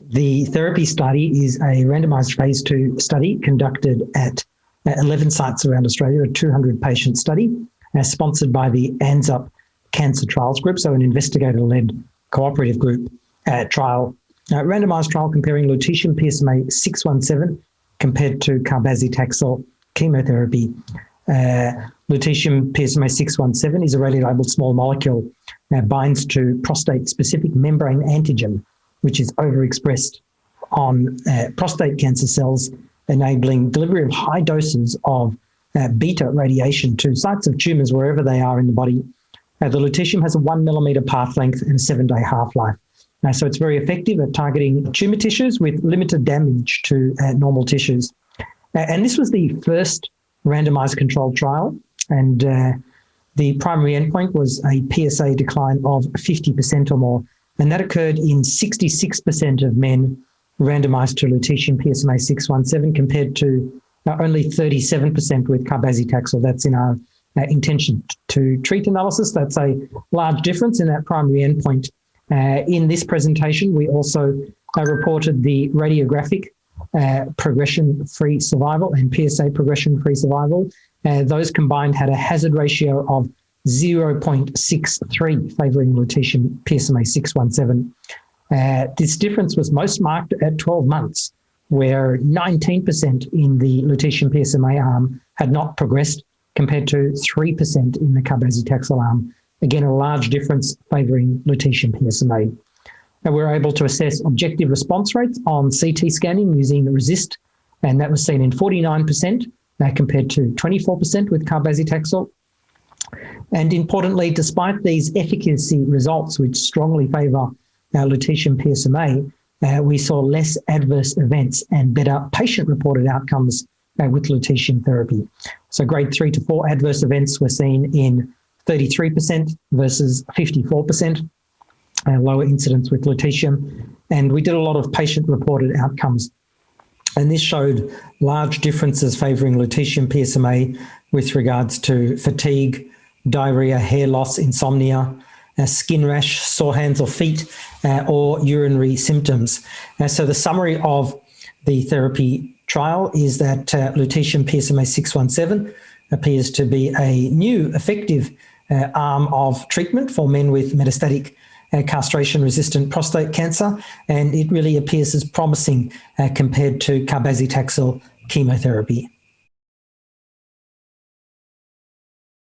The TheraP study is a randomized phase two study conducted at 11 sites around Australia, a 200 patient study, uh, sponsored by the ANZUP Cancer Trials Group, so an investigator led cooperative group uh, trial, uh, randomized trial comparing lutetium PSMA 617 compared to cabazitaxel chemotherapy. Uh, lutetium PSMA 617 is a radiolabeled small molecule that binds to prostate specific membrane antigen, which is overexpressed on uh, prostate cancer cells, enabling delivery of high doses of uh, beta radiation to sites of tumors wherever they are in the body. Uh, the lutetium has a one millimeter path length and a seven day half life. So it's very effective at targeting tumor tissues with limited damage to uh, normal tissues. Uh, and this was the first randomized controlled trial. And uh, the primary endpoint was a PSA decline of 50% or more. And that occurred in 66% of men randomized to lutetium PSMA 617 compared to only 37% with cabazitaxel. That's in our uh, intention to treat analysis. That's a large difference in that primary endpoint. Uh, in this presentation, we also uh, reported the radiographic uh, progression-free survival and PSA progression-free survival. Uh, those combined had a hazard ratio of 0.63 favouring lutetium PSMA 617. Uh, this difference was most marked at 12 months, where 19% in the lutetium PSMA arm had not progressed compared to 3% in the cabazitaxel arm. Again, a large difference favouring lutetium PSMA. And we were able to assess objective response rates on CT scanning using RECIST, and that was seen in 49% uh, compared to 24% with cabazitaxel. And importantly, despite these efficacy results, which strongly favour uh, lutetium PSMA, uh, we saw less adverse events and better patient-reported outcomes uh, with lutetium therapy. So grade three to four adverse events were seen in 33% versus 54%, uh, lower incidence with lutetium. And we did a lot of patient-reported outcomes. And this showed large differences favouring lutetium PSMA with regards to fatigue, diarrhea, hair loss, insomnia, uh, skin rash, sore hands or feet, uh, or urinary symptoms. Uh, so the summary of the TheraP trial is that uh, lutetium PSMA 617 appears to be a new effective uh, arm of treatment for men with metastatic uh, castration-resistant prostate cancer, and it really appears as promising uh, compared to cabazitaxel chemotherapy.